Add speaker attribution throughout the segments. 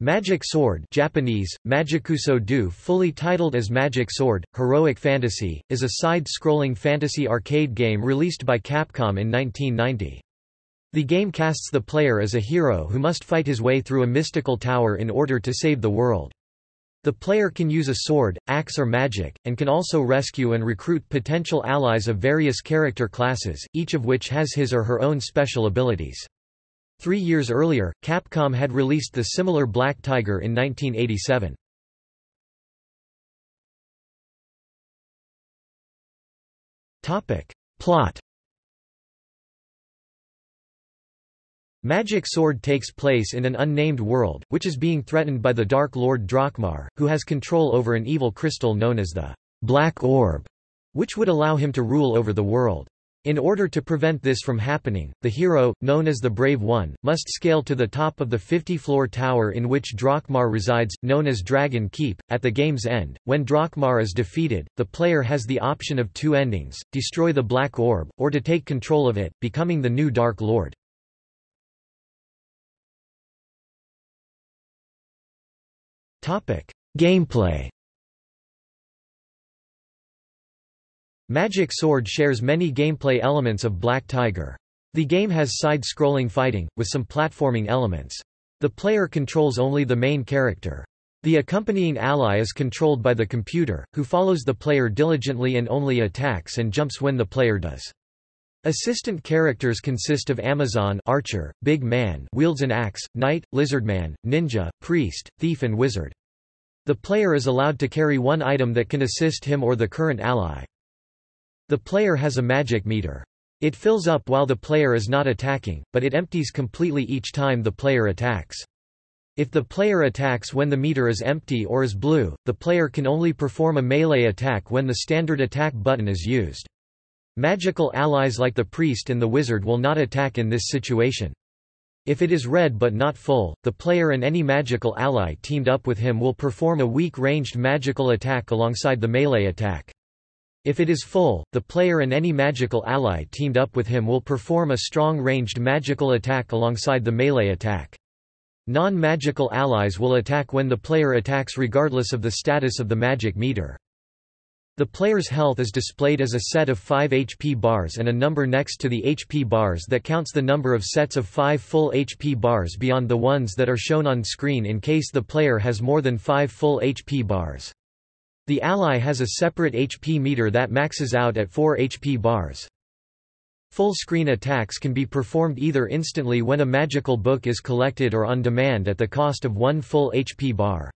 Speaker 1: Magic Sword Japanese, Magikuso fully titled as Magic Sword, Heroic Fantasy, is a side-scrolling fantasy arcade game released by Capcom in 1990. The game casts the player as a hero who must fight his way through a mystical tower in order to save the world. The player can use a sword, axe or magic, and can also rescue and recruit potential allies of various character classes, each of which has his or her own special abilities. Three years earlier, Capcom had released the similar Black Tiger in 1987. Plot Magic Sword takes place in an unnamed world, which is being threatened by the Dark Lord Drokmar, who has control over an evil crystal known as the Black Orb, which would allow him to rule over the world. In order to prevent this from happening, the hero, known as the Brave One, must scale to the top of the 50-floor tower in which Drokmar resides, known as Dragon Keep. At the game's end, when Drokmar is defeated, the player has the option of two endings, destroy the Black Orb, or to take control of it, becoming the new Dark Lord. Gameplay Magic Sword shares many gameplay elements of Black Tiger. The game has side-scrolling fighting, with some platforming elements. The player controls only the main character. The accompanying ally is controlled by the computer, who follows the player diligently and only attacks and jumps when the player does. Assistant characters consist of Amazon archer, Big Man wields an axe, Knight, Lizardman, Ninja, Priest, Thief and Wizard. The player is allowed to carry one item that can assist him or the current ally. The player has a magic meter. It fills up while the player is not attacking, but it empties completely each time the player attacks. If the player attacks when the meter is empty or is blue, the player can only perform a melee attack when the standard attack button is used. Magical allies like the priest and the wizard will not attack in this situation. If it is red but not full, the player and any magical ally teamed up with him will perform a weak ranged magical attack alongside the melee attack. If it is full, the player and any magical ally teamed up with him will perform a strong ranged magical attack alongside the melee attack. Non-magical allies will attack when the player attacks regardless of the status of the magic meter. The player's health is displayed as a set of 5 HP bars and a number next to the HP bars that counts the number of sets of 5 full HP bars beyond the ones that are shown on screen in case the player has more than 5 full HP bars. The ally has a separate HP meter that maxes out at 4 HP bars. Full-screen attacks can be performed either instantly when a magical book is collected or on demand at the cost of one full HP bar.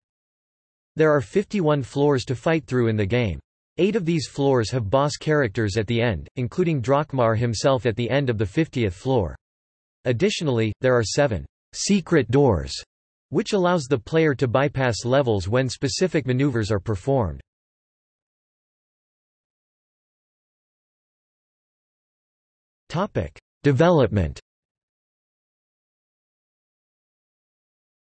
Speaker 1: There are 51 floors to fight through in the game. Eight of these floors have boss characters at the end, including Drokmar himself at the end of the 50th floor. Additionally, there are seven secret doors which allows the player to bypass levels when specific maneuvers are performed. Topic: Development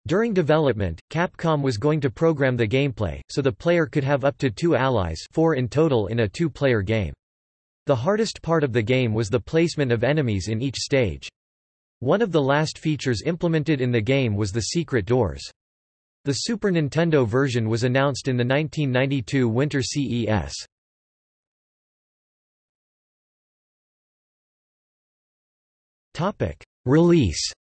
Speaker 1: During development, Capcom was going to program the gameplay, so the player could have up to two allies four in total in a two-player game. The hardest part of the game was the placement of enemies in each stage. One of the last features implemented in the game was the secret doors. The Super Nintendo version was announced in the 1992 Winter CES. Release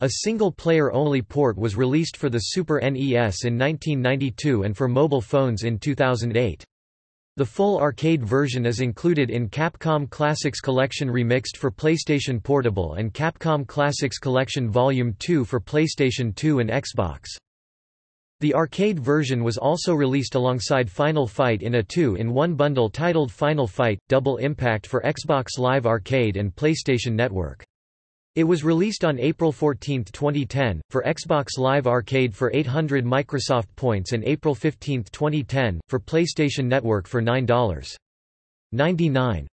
Speaker 1: A single-player-only port was released for the Super NES in 1992 and for mobile phones in 2008. The full arcade version is included in Capcom Classics Collection Remixed for PlayStation Portable and Capcom Classics Collection Volume 2 for PlayStation 2 and Xbox. The arcade version was also released alongside Final Fight in a 2-in-1 bundle titled Final Fight – Double Impact for Xbox Live Arcade and PlayStation Network. It was released on April 14, 2010, for Xbox Live Arcade for 800 Microsoft points and April 15, 2010, for PlayStation Network for $9.99.